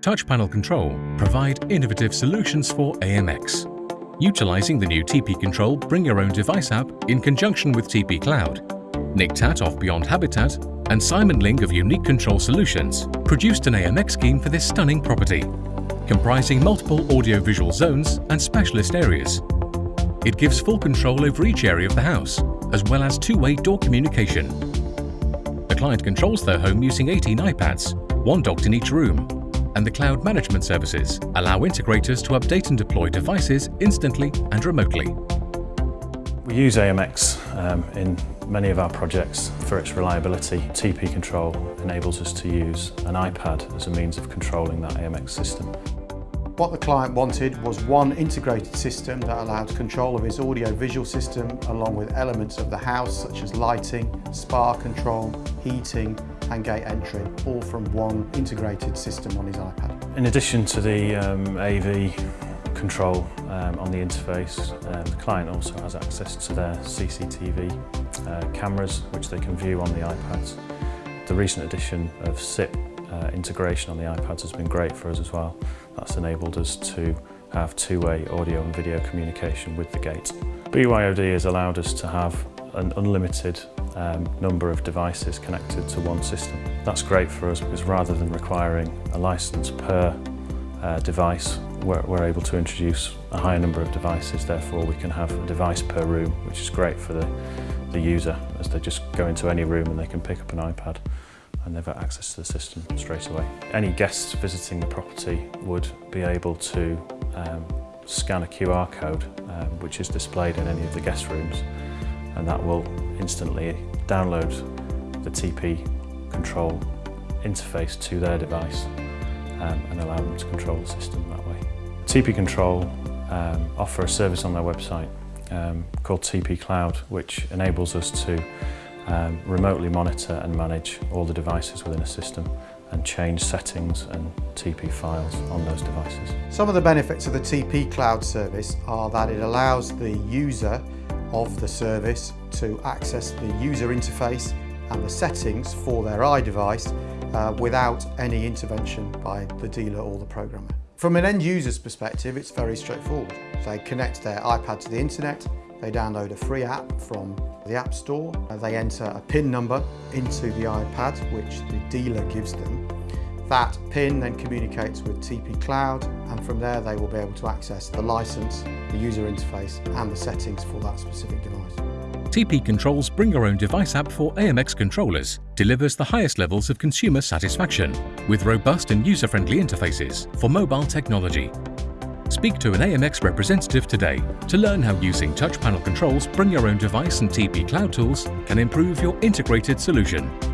Touch Panel Control provide innovative solutions for AMX, utilising the new TP Control Bring Your Own Device app in conjunction with TP Cloud. Nick Tat of Beyond Habitat and Simon Ling of Unique Control Solutions produced an AMX scheme for this stunning property, comprising multiple audio-visual zones and specialist areas. It gives full control over each area of the house, as well as two-way door communication. The client controls their home using 18 iPads, one docked in each room, and the cloud management services allow integrators to update and deploy devices instantly and remotely. We use AMX um, in many of our projects for its reliability. TP Control enables us to use an iPad as a means of controlling that AMX system. What the client wanted was one integrated system that allowed control of his audio-visual system along with elements of the house such as lighting, spa control, heating and gate entry, all from one integrated system on his iPad. In addition to the um, AV control um, on the interface, um, the client also has access to their CCTV uh, cameras which they can view on the iPads. The recent addition of SIP uh, integration on the iPads has been great for us as well. That's enabled us to have two-way audio and video communication with the gate. BYOD has allowed us to have an unlimited um, number of devices connected to one system. That's great for us because rather than requiring a license per uh, device, we're, we're able to introduce a higher number of devices. Therefore, we can have a device per room, which is great for the, the user as they just go into any room and they can pick up an iPad and they've got access to the system straight away. Any guests visiting the property would be able to um, scan a QR code um, which is displayed in any of the guest rooms and that will instantly download the TP control interface to their device um, and allow them to control the system that way. TP Control um, offer a service on their website um, called TP Cloud which enables us to um, remotely monitor and manage all the devices within a system and change settings and TP files on those devices. Some of the benefits of the TP Cloud service are that it allows the user of the service to access the user interface and the settings for their iDevice uh, without any intervention by the dealer or the programmer. From an end user's perspective, it's very straightforward. They connect their iPad to the internet, they download a free app from the App Store, they enter a PIN number into the iPad, which the dealer gives them, that PIN then communicates with TP Cloud and from there they will be able to access the license, the user interface and the settings for that specific device. TP Control's Bring Your Own Device app for AMX controllers delivers the highest levels of consumer satisfaction with robust and user-friendly interfaces for mobile technology. Speak to an AMX representative today to learn how using touch panel controls, Bring Your Own Device and TP Cloud tools can improve your integrated solution.